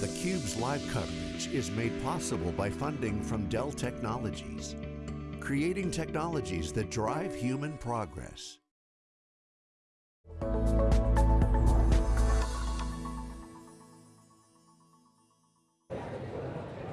theCUBE's live coverage is made possible by funding from Dell Technologies, creating technologies that drive human progress.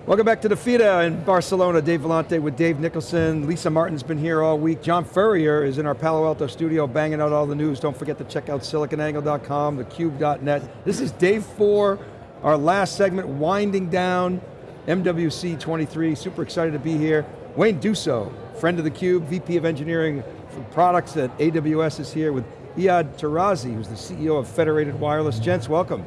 Welcome back to the Fira in Barcelona. Dave Vellante with Dave Nicholson. Lisa Martin's been here all week. John Furrier is in our Palo Alto studio banging out all the news. Don't forget to check out siliconangle.com, thecube.net. This is day four, our last segment, winding down MWC 23. Super excited to be here. Wayne Duso, friend of the Cube, VP of Engineering for Products at AWS is here with Iyad Tarazi, who's the CEO of Federated Wireless. Gents, welcome.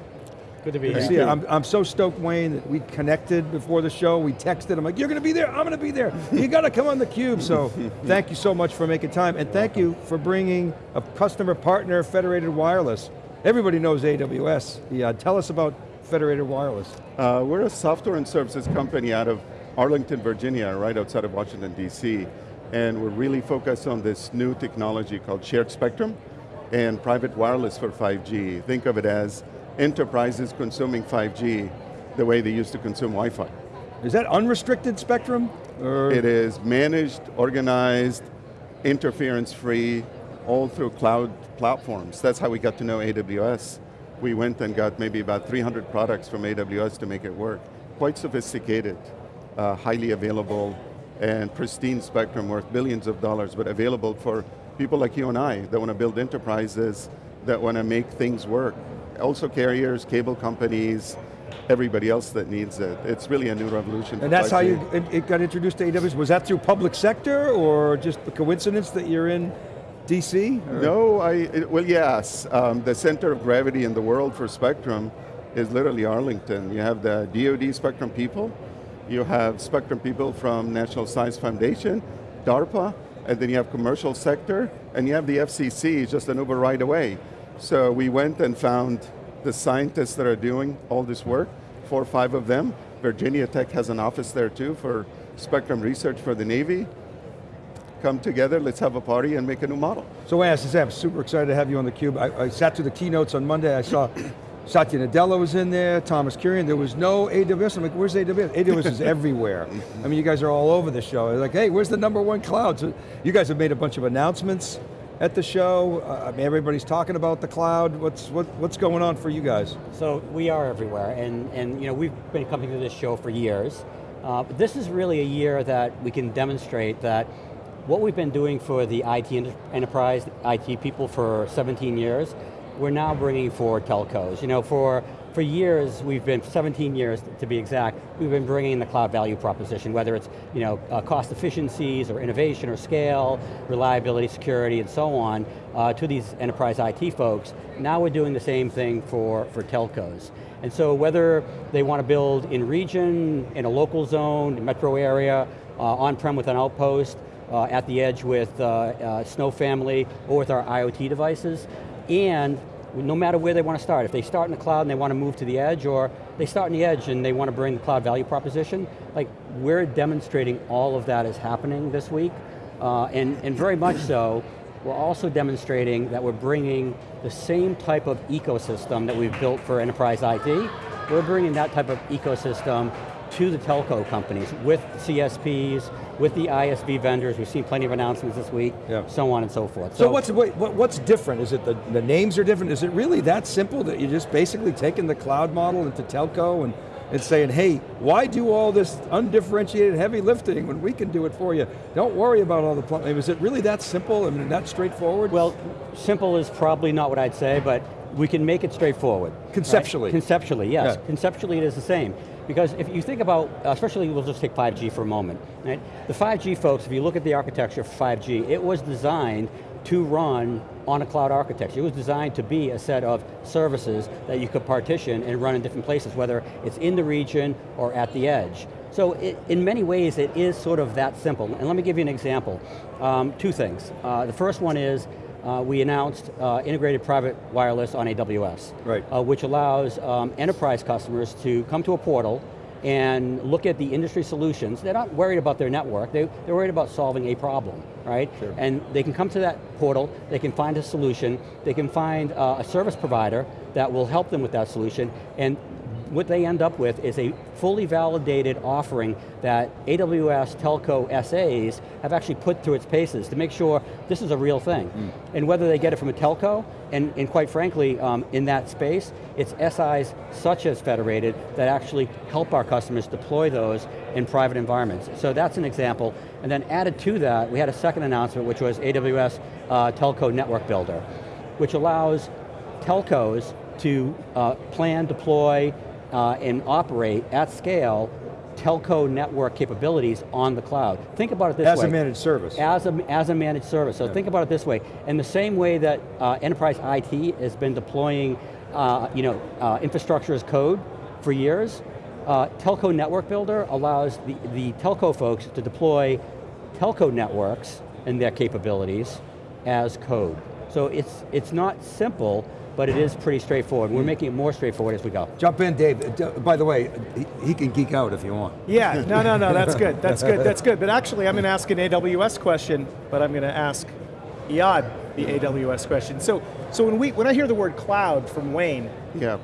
Good to be here. See I'm, I'm so stoked, Wayne, that we connected before the show. We texted. I'm like, you're going to be there. I'm going to be there. you got to come on the cube. So thank you so much for making time, and thank you for bringing a customer partner, Federated Wireless. Everybody knows AWS. Yeah, tell us about Federated Wireless. Uh, we're a software and services company out of Arlington, Virginia, right outside of Washington, D.C. And we're really focused on this new technology called shared spectrum and private wireless for 5G. Think of it as enterprises consuming 5G the way they used to consume Wi-Fi. Is that unrestricted spectrum? Or? It is managed, organized, interference-free, all through cloud platforms. That's how we got to know AWS. We went and got maybe about 300 products from AWS to make it work. Quite sophisticated, uh, highly available, and pristine spectrum worth billions of dollars, but available for people like you and I that want to build enterprises, that want to make things work also carriers, cable companies, everybody else that needs it. It's really a new revolution. And that's how you it got introduced to AWS? Was that through public sector or just a coincidence that you're in DC? Or? No, I, it, well yes. Um, the center of gravity in the world for Spectrum is literally Arlington. You have the DoD Spectrum people, you have Spectrum people from National Science Foundation, DARPA, and then you have commercial sector, and you have the FCC just an Uber ride away. So we went and found the scientists that are doing all this work, four or five of them. Virginia Tech has an office there too for spectrum research for the Navy. Come together, let's have a party and make a new model. So as I am super excited to have you on theCUBE. I, I sat through the keynotes on Monday, I saw Satya Nadella was in there, Thomas Kurian, there was no AWS. I'm like, where's AWS? AWS is everywhere. I mean, you guys are all over the show. Like, hey, where's the number one cloud? So you guys have made a bunch of announcements at the show? Uh, I mean, everybody's talking about the cloud. What's, what, what's going on for you guys? So we are everywhere, and, and you know, we've been coming to this show for years. Uh, but this is really a year that we can demonstrate that what we've been doing for the IT enterprise, IT people for 17 years, we're now bringing for telcos. You know, for for years, we've been, 17 years to be exact, we've been bringing the cloud value proposition, whether it's you know, uh, cost efficiencies or innovation or scale, reliability, security, and so on, uh, to these enterprise IT folks. Now we're doing the same thing for, for telcos. And so whether they want to build in region, in a local zone, metro area, uh, on-prem with an outpost, uh, at the edge with uh, uh, Snow Family, or with our IoT devices, and no matter where they want to start. If they start in the cloud and they want to move to the edge, or they start in the edge and they want to bring the cloud value proposition, like we're demonstrating all of that is happening this week, uh, and, and very much so, we're also demonstrating that we're bringing the same type of ecosystem that we've built for enterprise IT, we're bringing that type of ecosystem to the telco companies with CSPs, with the ISV vendors. We've seen plenty of announcements this week, yeah. so on and so forth. So, so what's, wait, what's different? Is it the, the names are different? Is it really that simple that you're just basically taking the cloud model into telco and, and saying, hey, why do all this undifferentiated heavy lifting when we can do it for you? Don't worry about all the plumbing. Is it really that simple? I mean, that straightforward? Well, simple is probably not what I'd say, but we can make it straightforward. Conceptually? Right? Conceptually, yes. Yeah. Conceptually it is the same. Because if you think about, especially we'll just take 5G for a moment, right? The 5G folks, if you look at the architecture for 5G, it was designed to run on a cloud architecture. It was designed to be a set of services that you could partition and run in different places, whether it's in the region or at the edge. So it, in many ways, it is sort of that simple. And let me give you an example. Um, two things. Uh, the first one is, uh, we announced uh, integrated private wireless on AWS, right. Uh, which allows um, enterprise customers to come to a portal and look at the industry solutions. They're not worried about their network, they, they're worried about solving a problem, right? Sure. And they can come to that portal, they can find a solution, they can find uh, a service provider that will help them with that solution, and what they end up with is a fully validated offering that AWS telco SAs have actually put through its paces to make sure this is a real thing. Mm. And whether they get it from a telco, and, and quite frankly, um, in that space, it's SIs such as Federated that actually help our customers deploy those in private environments. So that's an example. And then added to that, we had a second announcement, which was AWS uh, Telco Network Builder, which allows telcos to uh, plan, deploy, uh, and operate at scale telco network capabilities on the cloud. Think about it this as way. As a managed service. As a, as a managed service. So yeah. think about it this way. In the same way that uh, enterprise IT has been deploying uh, you know, uh, infrastructure as code for years, uh, Telco Network Builder allows the, the telco folks to deploy telco networks and their capabilities as code. So it's, it's not simple, but it is pretty straightforward. We're making it more straightforward as we go. Jump in, Dave. By the way, he can geek out if you want. Yeah, no, no, no, that's good, that's good, that's good. But actually, I'm going to ask an AWS question, but I'm going to ask Iyad the AWS question. So, so when, we, when I hear the word cloud from Wayne, yeah.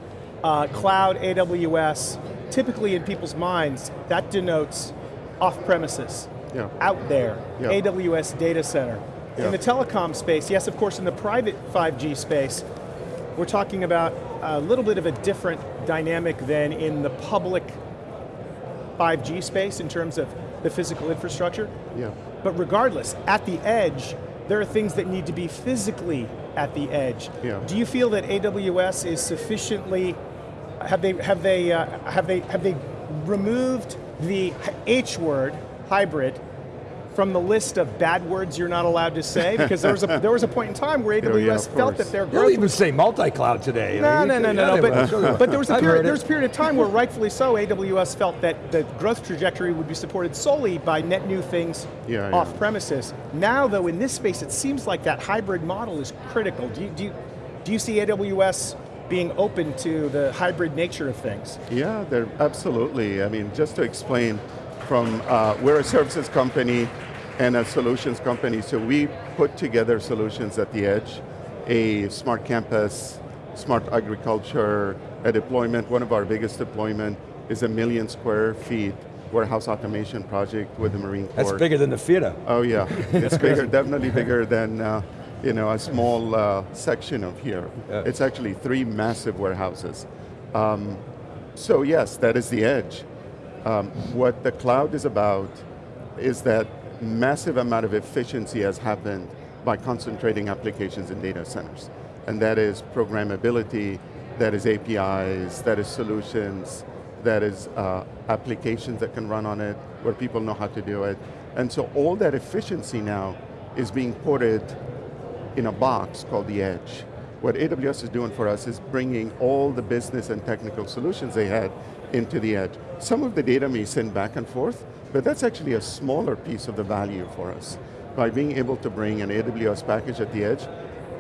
Uh, cloud, AWS, typically in people's minds, that denotes off-premises, yeah. out there, yeah. AWS data center. Yeah. In the telecom space, yes, of course, in the private 5G space, we're talking about a little bit of a different dynamic than in the public 5G space in terms of the physical infrastructure. Yeah. But regardless, at the edge, there are things that need to be physically at the edge. Yeah. Do you feel that AWS is sufficiently, have they, have they, uh, have they, have they removed the H word, hybrid, from the list of bad words you're not allowed to say? Because there was a, there was a point in time where AWS oh, yeah, felt that their growth You'll even say multi-cloud today. No, no, no, no, no, but, but there was a period, there was a period of time where rightfully so, AWS felt that the growth trajectory would be supported solely by net new things yeah, off yeah. premises. Now though, in this space, it seems like that hybrid model is critical. Do you, do you, do you see AWS being open to the hybrid nature of things? Yeah, they're absolutely. I mean, just to explain, from uh, we're a services company and a solutions company, so we put together solutions at the edge, a smart campus, smart agriculture, a deployment, one of our biggest deployment is a million square feet warehouse automation project with the Marine Corps. That's bigger than the Fira. Oh yeah, it's bigger, definitely bigger than uh, you know, a small uh, section of here. Yeah. It's actually three massive warehouses. Um, so yes, that is the edge. Um, what the cloud is about is that massive amount of efficiency has happened by concentrating applications in data centers. And that is programmability, that is APIs, that is solutions, that is uh, applications that can run on it, where people know how to do it. And so all that efficiency now is being ported in a box called the edge. What AWS is doing for us is bringing all the business and technical solutions they had into the edge. Some of the data may send back and forth, but that's actually a smaller piece of the value for us. By being able to bring an AWS package at the edge,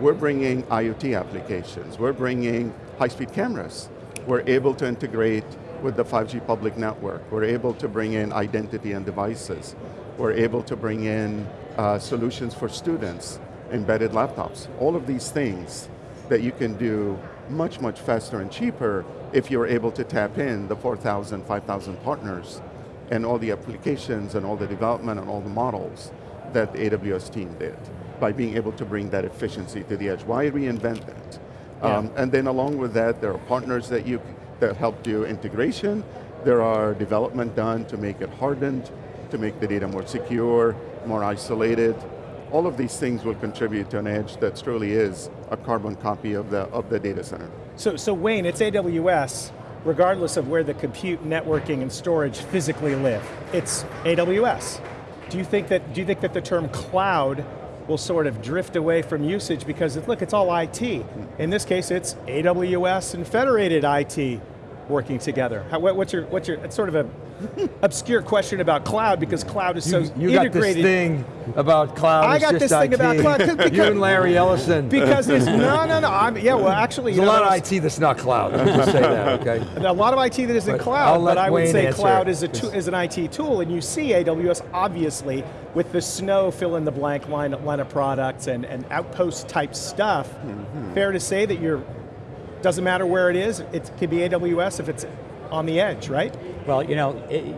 we're bringing IoT applications, we're bringing high-speed cameras, we're able to integrate with the 5G public network, we're able to bring in identity and devices, we're able to bring in uh, solutions for students, embedded laptops, all of these things that you can do much, much faster and cheaper if you're able to tap in the 4,000, 5,000 partners and all the applications and all the development and all the models that the AWS team did by being able to bring that efficiency to the edge. Why reinvent that? Yeah. Um, and then along with that, there are partners that you that help do integration. There are development done to make it hardened, to make the data more secure, more isolated. All of these things will contribute to an edge that truly is a carbon copy of the, of the data center. So, so Wayne, it's AWS, regardless of where the compute, networking, and storage physically live. It's AWS. Do you think that, do you think that the term cloud will sort of drift away from usage because, look, it's all IT. In this case, it's AWS and federated IT working together. How, what's your, what's your, it's sort of a obscure question about cloud because cloud is so you, you integrated. got this thing about cloud. I got this thing about cloud. Because, you and Larry Ellison. Because it's, no, no, no, I'm, yeah, well actually. There's a lot of IT that's not cloud, I'm just say that, okay? A lot of IT that isn't but cloud, but I would Wayne say cloud is, a is an IT tool, and you see AWS obviously with the snow fill in the blank line, line of products and, and outpost type stuff. Mm -hmm. Fair to say that you're, doesn't matter where it is, it could be AWS if it's on the edge, right? Well, you know, it,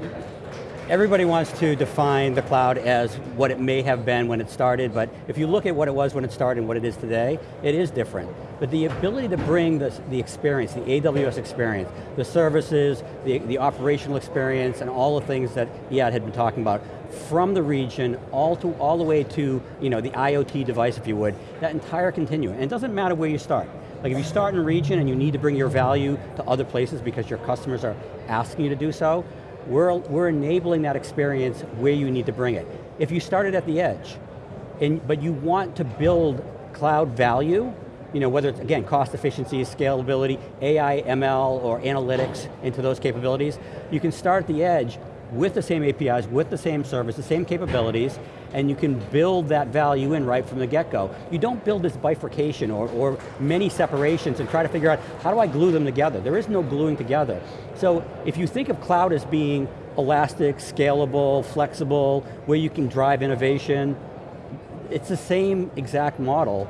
everybody wants to define the cloud as what it may have been when it started, but if you look at what it was when it started and what it is today, it is different. But the ability to bring the, the experience, the AWS experience, the services, the, the operational experience, and all the things that Iyad had been talking about, from the region all to all the way to you know the IoT device, if you would, that entire continuum. And it doesn't matter where you start. Like if you start in a region and you need to bring your value to other places because your customers are asking you to do so, we're, we're enabling that experience where you need to bring it. If you started at the edge, and, but you want to build cloud value, you know, whether it's, again, cost efficiency, scalability, AI, ML, or analytics into those capabilities, you can start at the edge with the same APIs, with the same service, the same capabilities, and you can build that value in right from the get-go. You don't build this bifurcation or, or many separations and try to figure out, how do I glue them together? There is no gluing together. So if you think of cloud as being elastic, scalable, flexible, where you can drive innovation, it's the same exact model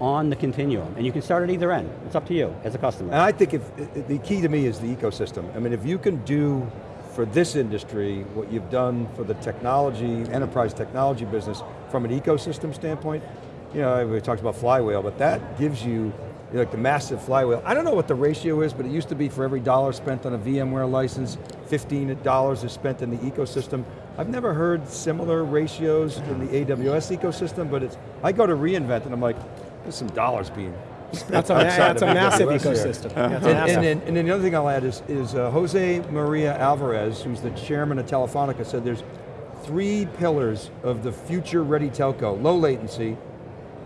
on the continuum, and you can start at either end. It's up to you as a customer. And I think if, the key to me is the ecosystem. I mean, if you can do for this industry what you've done for the technology, enterprise technology business from an ecosystem standpoint, you know, we talked about flywheel, but that gives you like the massive flywheel. I don't know what the ratio is, but it used to be for every dollar spent on a VMware license, $15 is spent in the ecosystem. I've never heard similar ratios in the AWS ecosystem, but it's, I go to reInvent and I'm like, there's some dollars being that's a, that's a massive ecosystem. Yeah, and, massive. And, then, and, then, the other thing I'll add is, is uh, Jose Maria Alvarez, who's the chairman of Telefonica, said there's three pillars of the future ready telco, low latency,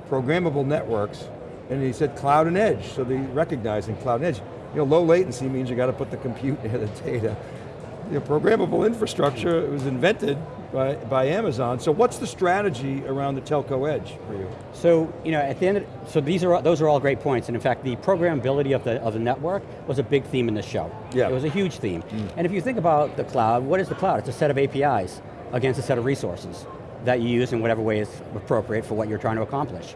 programmable networks, and he said cloud and edge, so they recognizing cloud and edge. You know, low latency means you got to put the compute near the data. You know, programmable infrastructure was invented by, by Amazon. So what's the strategy around the telco edge for you? So, you know, at the end, of, so these are, those are all great points, and in fact, the programmability of the, of the network was a big theme in this show. Yeah. It was a huge theme. Mm. And if you think about the cloud, what is the cloud? It's a set of APIs against a set of resources that you use in whatever way is appropriate for what you're trying to accomplish.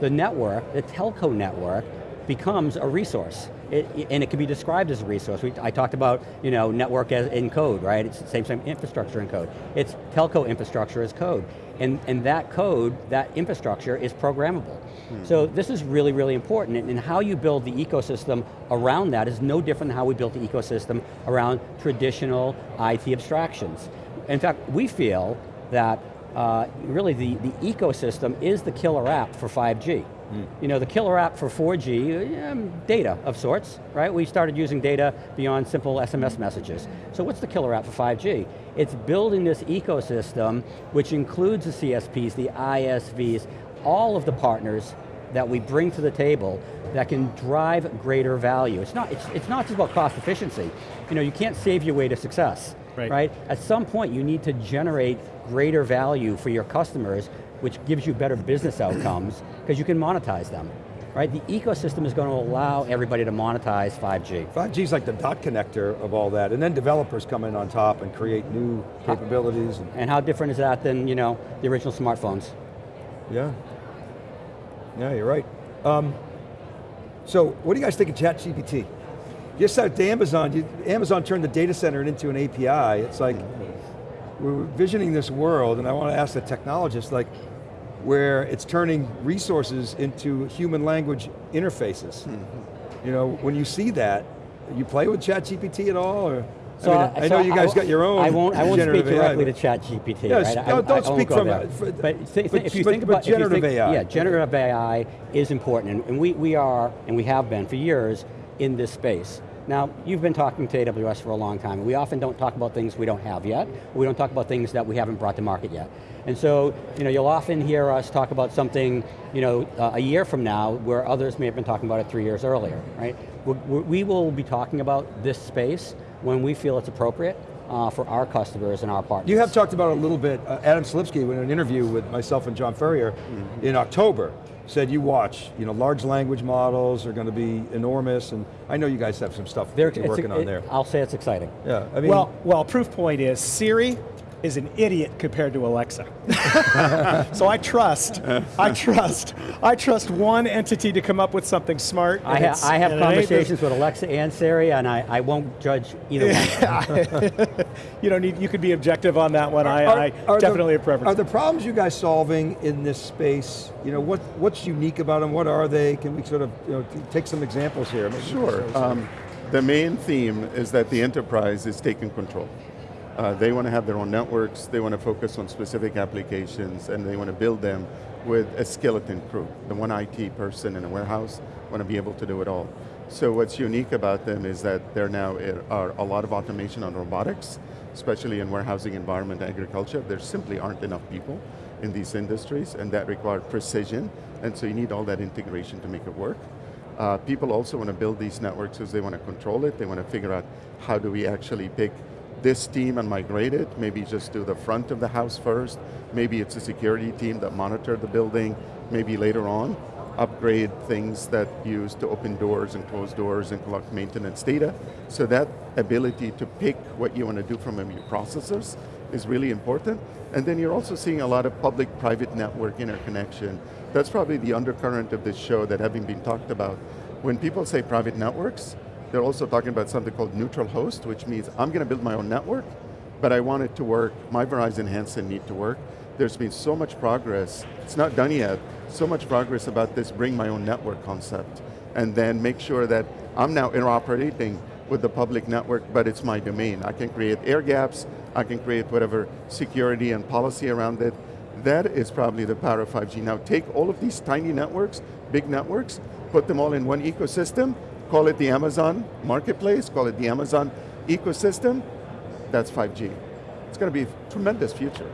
The network, the telco network, becomes a resource. It, and it can be described as a resource. We, I talked about you know, network as in code, right? It's the same, same infrastructure in code. It's telco infrastructure as code. And, and that code, that infrastructure is programmable. Hmm. So this is really, really important, and, and how you build the ecosystem around that is no different than how we built the ecosystem around traditional IT abstractions. In fact, we feel that uh, really the, the ecosystem is the killer app for 5G. Mm. You know, the killer app for 4G, um, data of sorts, right? We started using data beyond simple SMS messages. So what's the killer app for 5G? It's building this ecosystem, which includes the CSPs, the ISVs, all of the partners that we bring to the table that can drive greater value. It's not, it's, it's not just about cost efficiency. You know, you can't save your way to success, right. right? At some point you need to generate greater value for your customers which gives you better business outcomes because you can monetize them. Right, the ecosystem is going to allow everybody to monetize 5G. 5G is like the dot connector of all that, and then developers come in on top and create new capabilities. And, and how different is that than you know, the original smartphones? Yeah, yeah, you're right. Um, so, what do you guys think of ChatGPT? Just like the Amazon, you, Amazon turned the data center into an API. It's like, we're visioning this world, and I want to ask the technologists, like, where it's turning resources into human language interfaces. Mm -hmm. You know, when you see that, you play with ChatGPT at all, or? So I, mean, I, I know you guys got your own. I won't. I won't speak directly AI, to ChatGPT. Yes, right? don't, don't speak from. There. but, th but, if you but, think about generative think, AI, yeah, generative AI is important, and, and we we are, and we have been for years in this space. Now, you've been talking to AWS for a long time, we often don't talk about things we don't have yet, we don't talk about things that we haven't brought to market yet. And so, you know, you'll often hear us talk about something, you know, uh, a year from now, where others may have been talking about it three years earlier, right? we we will be talking about this space when we feel it's appropriate, uh, for our customers and our partners. You have talked about it a little bit, uh, Adam Selipsky in an interview with myself and John Furrier mm -hmm. in October, said you watch, you know, large language models are going to be enormous, and I know you guys have some stuff They're, you're working on there. I'll say it's exciting. Yeah, I mean. Well, well, proof point is Siri is an idiot compared to Alexa. so I trust, I trust, I trust one entity to come up with something smart. I, ha I have conversations with Alexa and Siri, and I, I won't judge either one. you don't need, you could be objective on that one. I, Are- I are definitely the, a preference. Are the problems you guys solving in this space, you know, what, what's unique about them? What are they? Can we sort of you know, take some examples here? Maybe Sure. Um, the main theme is that the enterprise is taking control. Uh, they want to have their own networks, they want to focus on specific applications, and they want to build them with a skeleton crew. The one IT person in a warehouse want to be able to do it all. So what's unique about them is that there now are a lot of automation on robotics, especially in warehousing environment, agriculture. There simply aren't enough people in these industries, and that require precision, and so you need all that integration to make it work. Uh, people also want to build these networks because they want to control it. They want to figure out how do we actually pick this team and migrate it. Maybe just do the front of the house first. Maybe it's a security team that monitor the building. Maybe later on, upgrade things that use to open doors and close doors and collect maintenance data. So that ability to pick what you want to do from your processors is really important. And then you're also seeing a lot of public-private network interconnection. That's probably the undercurrent of this show that having been talked about. When people say private networks, they're also talking about something called neutral host, which means I'm going to build my own network, but I want it to work, my Verizon handset need to work. There's been so much progress, it's not done yet, so much progress about this bring my own network concept, and then make sure that I'm now interoperating with the public network, but it's my domain. I can create air gaps, I can create whatever security and policy around it. That is probably the power of 5G. Now take all of these tiny networks, big networks, put them all in one ecosystem, call it the Amazon marketplace, call it the Amazon ecosystem, that's 5G. It's going to be a tremendous future.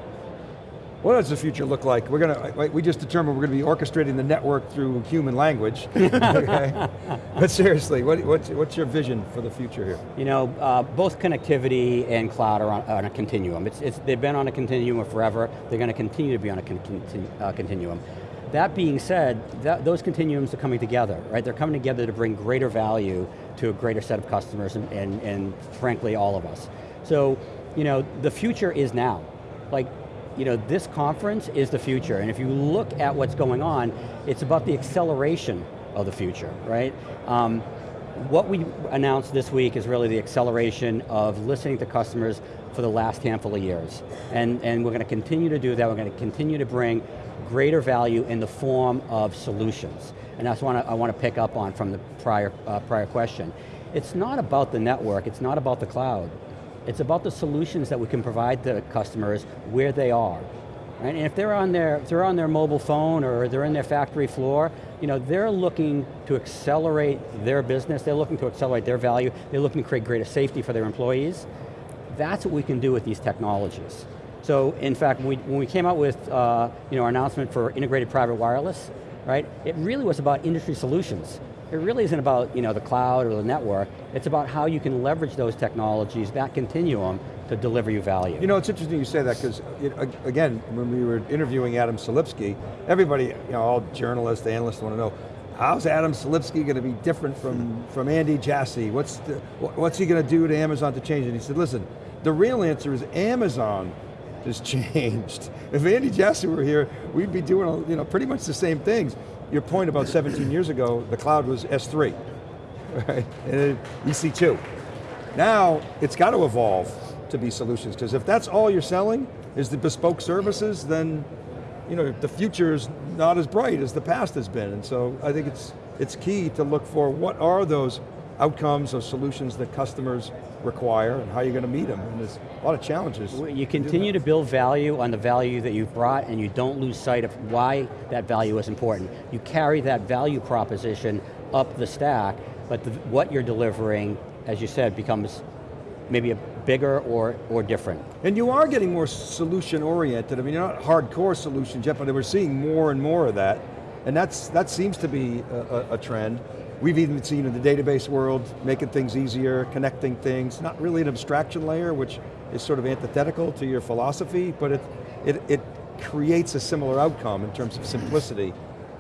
What does the future look like? We're going to, we just determined we're going to be orchestrating the network through human language. okay? But seriously, what, what's, what's your vision for the future here? You know, uh, both connectivity and cloud are on, on a continuum. It's, it's, they've been on a continuum forever. They're going to continue to be on a con continu uh, continuum. That being said, that, those continuums are coming together, right? They're coming together to bring greater value to a greater set of customers and, and, and frankly, all of us. So, you know, the future is now. Like, you know, this conference is the future, and if you look at what's going on, it's about the acceleration of the future, right? Um, what we announced this week is really the acceleration of listening to customers for the last handful of years. And, and we're going to continue to do that, we're going to continue to bring greater value in the form of solutions. And that's what I want to pick up on from the prior, uh, prior question. It's not about the network, it's not about the cloud. It's about the solutions that we can provide to customers where they are. Right? And if they're on their they're on their mobile phone or they're in their factory floor, you know, they're looking to accelerate their business, they're looking to accelerate their value, they're looking to create greater safety for their employees. That's what we can do with these technologies. So in fact, when we, when we came out with uh, you know, our announcement for integrated private wireless, right, it really was about industry solutions. It really isn't about you know, the cloud or the network, it's about how you can leverage those technologies, that continuum, to deliver you value. You know, it's interesting you say that because, again, when we were interviewing Adam Selipsky, everybody, you know, all journalists, analysts want to know, how's Adam Selipsky going to be different from, from Andy Jassy? What's, the, what's he going to do to Amazon to change it? He said, listen, the real answer is Amazon has changed. If Andy Jassy were here, we'd be doing you know, pretty much the same things. Your point about 17 years ago, the cloud was S3, right? And EC2. Now, it's got to evolve to be solutions, because if that's all you're selling, is the bespoke services, then you know, the future is not as bright as the past has been. And so I think it's, it's key to look for what are those outcomes or solutions that customers require and how you're going to meet them. And there's a lot of challenges. You continue to build value on the value that you've brought and you don't lose sight of why that value is important. You carry that value proposition up the stack, but the, what you're delivering, as you said, becomes maybe a bigger or, or different. And you are getting more solution oriented. I mean, you're not hardcore solutions yet, but we're seeing more and more of that. And that's, that seems to be a, a, a trend. We've even seen in the database world, making things easier, connecting things, not really an abstraction layer, which is sort of antithetical to your philosophy, but it, it, it creates a similar outcome in terms of simplicity.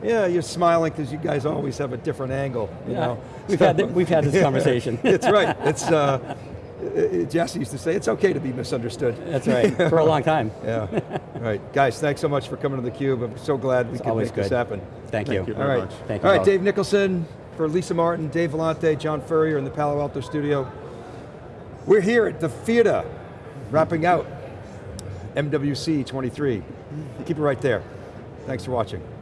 Yeah, you're smiling because you guys always have a different angle. You yeah. know? We've, had we've had this conversation. It's right, it's, uh, uh, Jassy used to say, it's okay to be misunderstood. That's right, for a long time. Yeah, right. Guys, thanks so much for coming to theCUBE. I'm so glad we could always make this happen. Thank, Thank you All very right, much. Thank you All right, both. Dave Nicholson, for Lisa Martin, Dave Vellante, John Furrier in the Palo Alto studio. We're here at the theater, wrapping out MWC 23. Keep it right there. Thanks for watching.